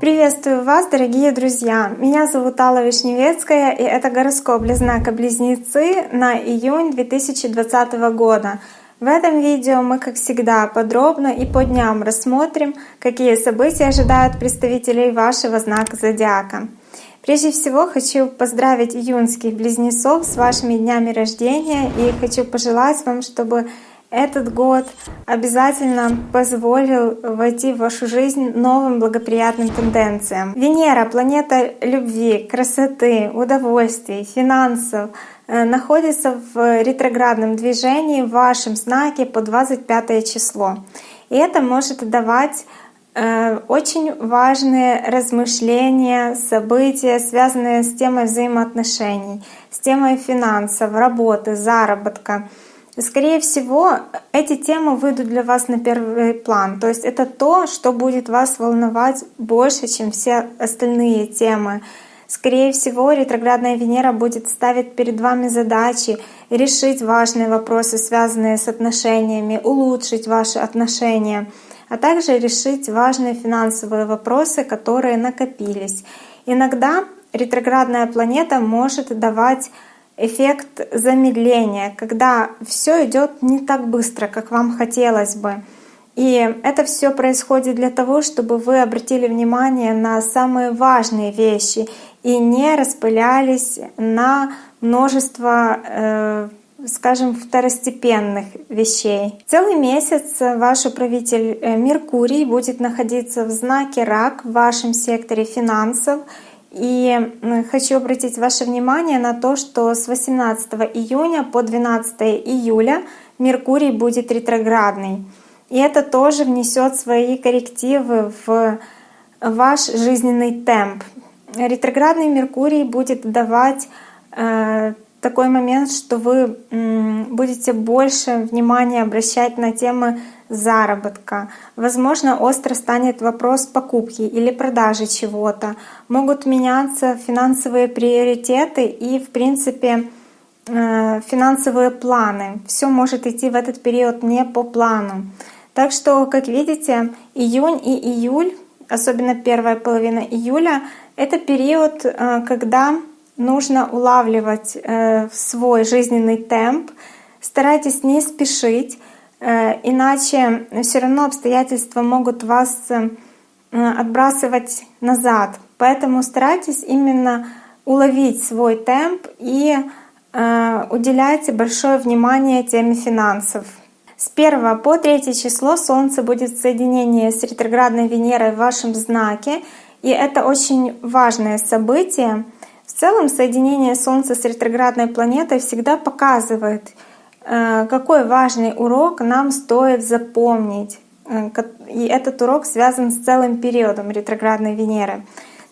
Приветствую вас, дорогие друзья! Меня зовут Алла Вишневецкая, и это гороскоп для знака Близнецы на июнь 2020 года. В этом видео мы, как всегда, подробно и по дням рассмотрим, какие события ожидают представителей вашего знака Зодиака. Прежде всего хочу поздравить июньских близнецов с вашими днями рождения и хочу пожелать вам, чтобы этот год обязательно позволил войти в вашу жизнь новым благоприятным тенденциям. Венера, планета любви, красоты, удовольствий, финансов, э, находится в ретроградном движении в вашем знаке по 25 число. И это может давать э, очень важные размышления, события, связанные с темой взаимоотношений, с темой финансов, работы, заработка — Скорее всего, эти темы выйдут для вас на первый план. То есть это то, что будет вас волновать больше, чем все остальные темы. Скорее всего, ретроградная Венера будет ставить перед вами задачи решить важные вопросы, связанные с отношениями, улучшить ваши отношения, а также решить важные финансовые вопросы, которые накопились. Иногда ретроградная планета может давать эффект замедления, когда все идет не так быстро, как вам хотелось бы. И это все происходит для того, чтобы вы обратили внимание на самые важные вещи и не распылялись на множество, э, скажем, второстепенных вещей. Целый месяц ваш управитель э, Меркурий будет находиться в знаке Рак в вашем секторе финансов и хочу обратить ваше внимание на то, что с 18 июня по 12 июля Меркурий будет ретроградный. И это тоже внесет свои коррективы в ваш жизненный темп. Ретроградный Меркурий будет давать э, такой момент, что вы будете больше внимания обращать на темы заработка. Возможно, остро станет вопрос покупки или продажи чего-то. Могут меняться финансовые приоритеты и, в принципе, э, финансовые планы. Все может идти в этот период не по плану. Так что, как видите, июнь и июль, особенно первая половина июля, это период, э, когда нужно улавливать э, свой жизненный темп, старайтесь не спешить, э, иначе все равно обстоятельства могут вас э, отбрасывать назад. Поэтому старайтесь именно уловить свой темп и уделяйте большое внимание теме финансов. С 1 по 3 число Солнце будет в соединении с ретроградной Венерой в вашем знаке, и это очень важное событие — целом соединение Солнца с ретроградной планетой всегда показывает, э, какой важный урок нам стоит запомнить. Э, и этот урок связан с целым периодом ретроградной Венеры.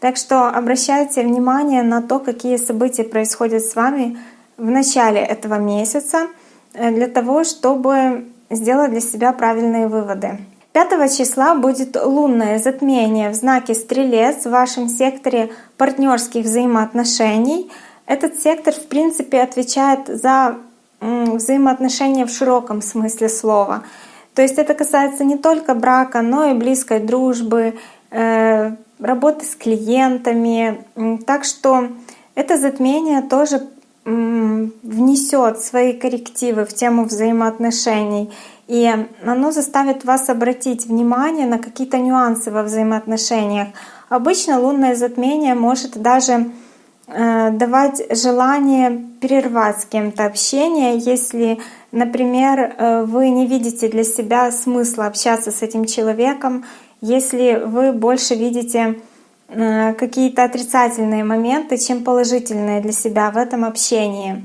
Так что обращайте внимание на то, какие события происходят с вами в начале этого месяца, э, для того, чтобы сделать для себя правильные выводы. 5 числа будет лунное затмение в знаке Стрелец в вашем секторе партнерских взаимоотношений. Этот сектор, в принципе, отвечает за взаимоотношения в широком смысле слова. То есть это касается не только брака, но и близкой дружбы, э, работы с клиентами. Так что это затмение тоже внесет свои коррективы в тему взаимоотношений. И оно заставит вас обратить внимание на какие-то нюансы во взаимоотношениях. Обычно лунное затмение может даже э, давать желание перервать с кем-то общение, если, например, э, вы не видите для себя смысла общаться с этим человеком, если вы больше видите э, какие-то отрицательные моменты, чем положительные для себя в этом общении.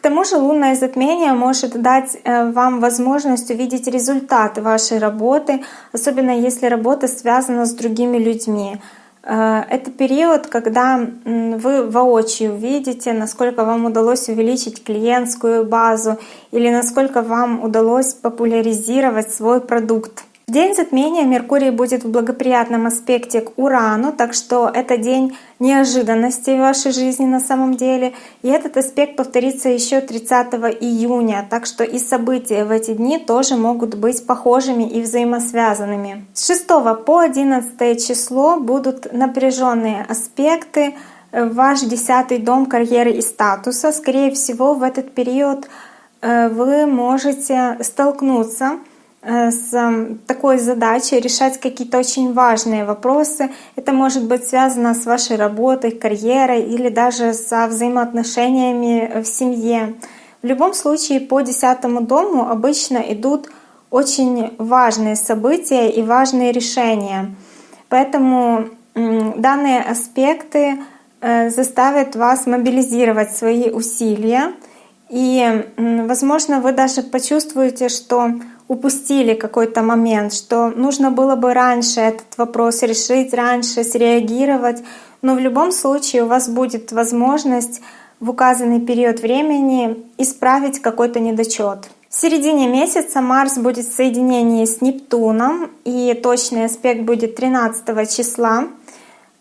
К тому же лунное затмение может дать э, вам возможность увидеть результаты вашей работы, особенно если работа связана с другими людьми. Э, это период, когда вы воочию видите, насколько вам удалось увеличить клиентскую базу или насколько вам удалось популяризировать свой продукт. День затмения Меркурий будет в благоприятном аспекте к Урану, так что это день неожиданностей в вашей жизни на самом деле. И этот аспект повторится еще 30 июня, так что и события в эти дни тоже могут быть похожими и взаимосвязанными. С 6 по 11 число будут напряженные аспекты. Ваш десятый дом карьеры и статуса. Скорее всего, в этот период э, вы можете столкнуться Э, с такой задачей решать какие-то очень важные вопросы. Это может быть связано с вашей работой, карьерой или даже со взаимоотношениями в семье. В любом случае по десятому дому обычно идут очень важные события и важные решения. Поэтому данные аспекты э, заставят вас мобилизировать свои усилия. И, возможно, вы даже почувствуете, что упустили какой-то момент, что нужно было бы раньше этот вопрос решить, раньше среагировать. Но в любом случае у вас будет возможность в указанный период времени исправить какой-то недочет. В середине месяца Марс будет в соединении с Нептуном, и точный аспект будет 13 числа.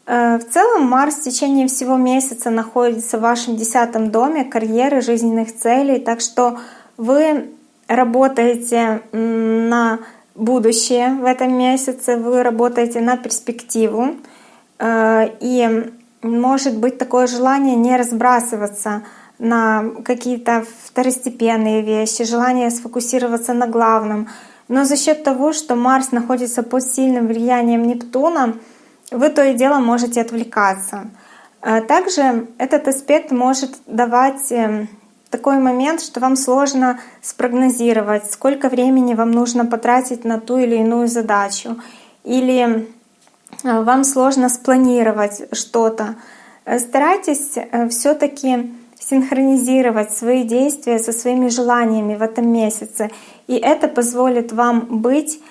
Э, в целом Марс в течение всего месяца находится в вашем десятом доме карьеры, жизненных целей, так что вы работаете на будущее в этом месяце, вы работаете на перспективу. Э, и может быть такое желание не разбрасываться на какие-то второстепенные вещи, желание сфокусироваться на главном. Но за счет того, что Марс находится под сильным влиянием Нептуна, вы то и дело можете отвлекаться. Э, также этот аспект может давать эм, такой момент, что вам сложно спрогнозировать, сколько времени вам нужно потратить на ту или иную задачу, или э, вам сложно спланировать что-то. Э, старайтесь э, все-таки синхронизировать свои действия со своими желаниями в этом месяце, и это позволит вам быть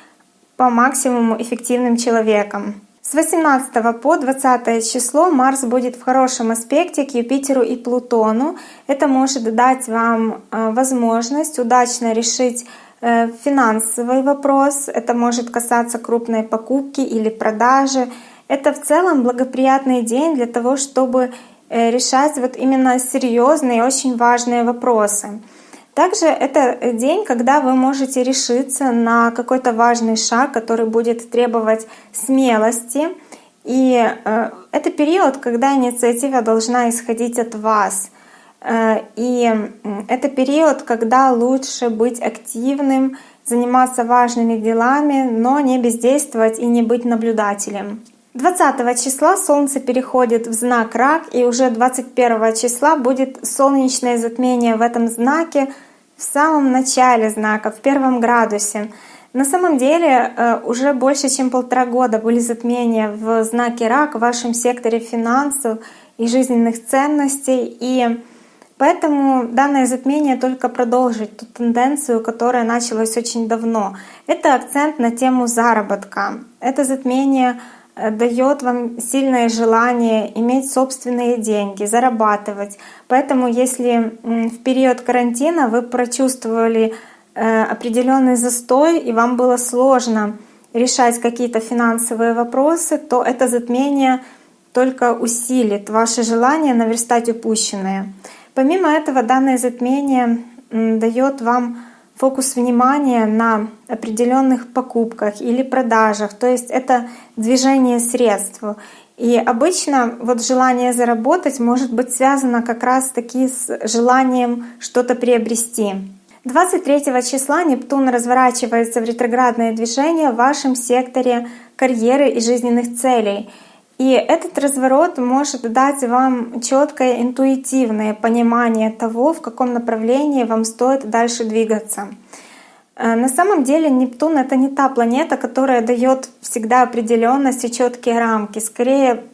по максимуму эффективным человеком. С 18 по 20 число Марс будет в хорошем аспекте к Юпитеру и Плутону. Это может дать вам э, возможность удачно решить э, финансовый вопрос. Это может касаться крупной покупки или продажи. Это в целом благоприятный день для того, чтобы э, решать вот именно серьезные и очень важные вопросы. Также это день, когда вы можете решиться на какой-то важный шаг, который будет требовать смелости. И э, это период, когда инициатива должна исходить от вас. Э, и это период, когда лучше быть активным, заниматься важными делами, но не бездействовать и не быть наблюдателем. 20 числа Солнце переходит в знак Рак, и уже 21 числа будет солнечное затмение в этом знаке — в самом начале знака, в первом градусе. На самом деле э, уже больше чем полтора года были затмения в знаке Рак в вашем секторе финансов и жизненных ценностей. И поэтому данное затмение только продолжит ту тенденцию, которая началась очень давно. Это акцент на тему заработка. Это затмение дает вам сильное желание иметь собственные деньги, зарабатывать. Поэтому если в период карантина вы прочувствовали э, определенный застой и вам было сложно решать какие-то финансовые вопросы, то это затмение только усилит ваше желание наверстать упущенное. Помимо этого, данное затмение дает вам фокус внимания на определенных покупках или продажах. То есть это движение средств. И обычно вот желание заработать может быть связано как раз таки с желанием что-то приобрести. 23 числа Нептун разворачивается в ретроградное движение в вашем секторе карьеры и жизненных целей — и этот разворот может дать вам четкое интуитивное понимание того, в каком направлении вам стоит дальше двигаться. Э, на самом деле Нептун — это не та планета, которая дает всегда определенность и четкие рамки, скорее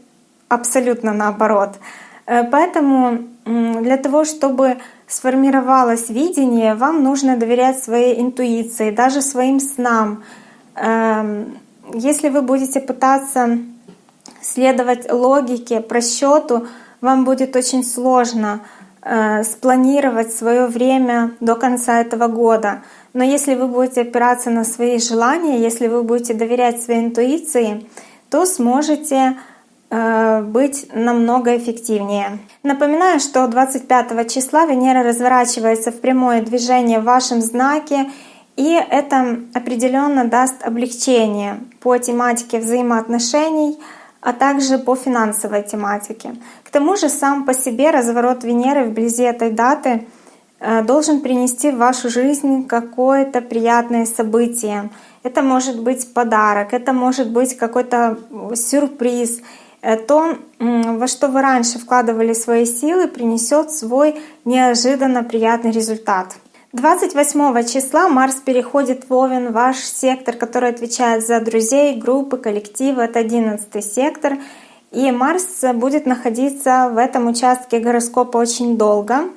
абсолютно наоборот. Э, поэтому для того, чтобы сформировалось видение, вам нужно доверять своей интуиции, даже своим снам. Эм, если вы будете пытаться следовать логике, просчету, вам будет очень сложно э, спланировать свое время до конца этого года. Но если вы будете опираться на свои желания, если вы будете доверять своей интуиции, то сможете э, быть намного эффективнее. Напоминаю, что 25 числа Венера разворачивается в прямое движение в вашем знаке, и это определенно даст облегчение по тематике взаимоотношений, а также по финансовой тематике. К тому же сам по себе разворот Венеры вблизи этой даты — Э, должен принести в вашу жизнь какое-то приятное событие. Это может быть подарок, это может быть какой-то сюрприз. То, во что вы раньше вкладывали свои силы, принесет свой неожиданно приятный результат. 28 числа Марс переходит в Овен, ваш сектор, который отвечает за друзей, группы, коллективы. Это 11 сектор. И Марс будет находиться в этом участке гороскопа очень долго.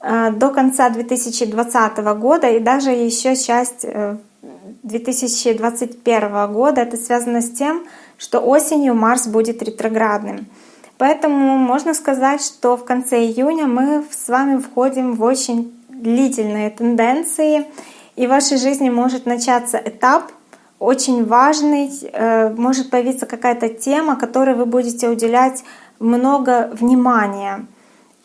Э, до конца 2020 года и даже еще часть 2021 э, года. Это связано с тем, что осенью Марс будет ретроградным. Поэтому можно сказать, что в конце июня мы с вами входим в очень длительные тенденции, и в вашей жизни может начаться этап очень важный, э, может появиться какая-то тема, которой вы будете уделять много внимания.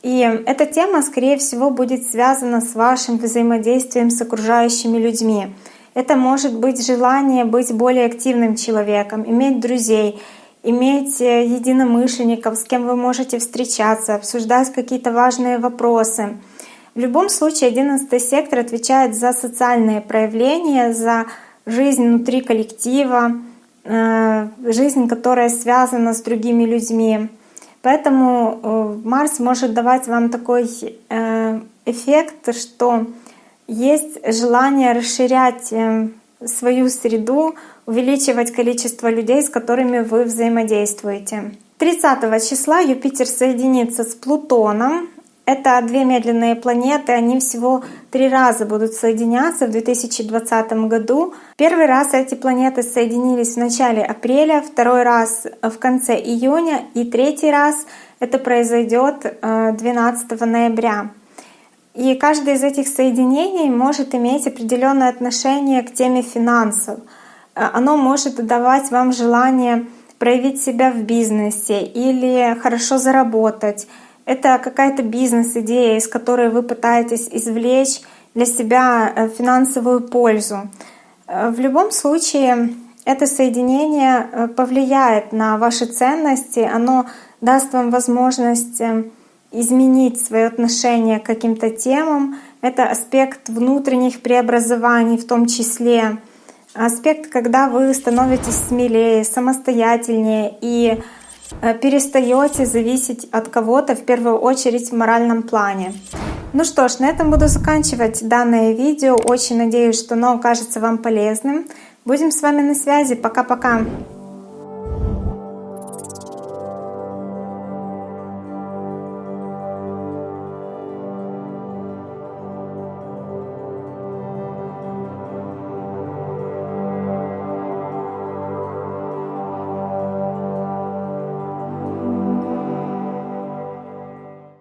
И эта тема, скорее всего, будет связана с вашим взаимодействием с окружающими людьми. Это может быть желание быть более активным человеком, иметь друзей, иметь э, единомышленников, с кем вы можете встречаться, обсуждать какие-то важные вопросы. В любом случае, 11 сектор отвечает за социальные проявления, за жизнь внутри коллектива, э, жизнь, которая связана с другими людьми. Поэтому э, Марс может давать вам такой э, эффект, что есть желание расширять свою среду, увеличивать количество людей, с которыми вы взаимодействуете. 30 числа Юпитер соединится с Плутоном, это две медленные планеты, они всего три раза будут соединяться в 2020 году. Первый раз эти планеты соединились в начале апреля, второй раз в конце июня и третий раз это произойдет 12 э, ноября. И каждое из этих соединений может иметь определенное отношение к теме финансов. Э, оно может давать вам желание проявить себя в бизнесе или хорошо заработать это какая-то бизнес-идея, из которой вы пытаетесь извлечь для себя э, финансовую пользу. Э, в любом случае, это соединение э, повлияет на ваши ценности, оно даст вам возможность изменить свое отношение к каким-то темам. Это аспект внутренних преобразований в том числе. Аспект, когда вы становитесь смелее, самостоятельнее и перестаете зависеть от кого-то в первую очередь в моральном плане. Ну что ж, на этом буду заканчивать данное видео. Очень надеюсь, что оно окажется вам полезным. Будем с вами на связи. Пока-пока.